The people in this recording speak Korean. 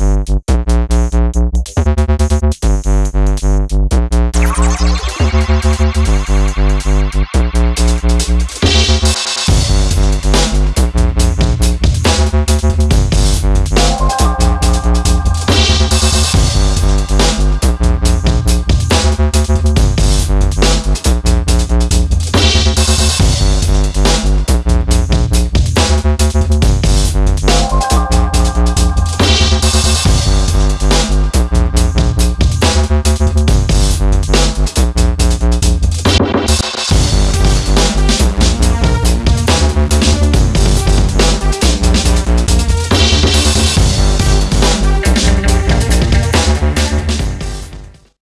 We'll be right back.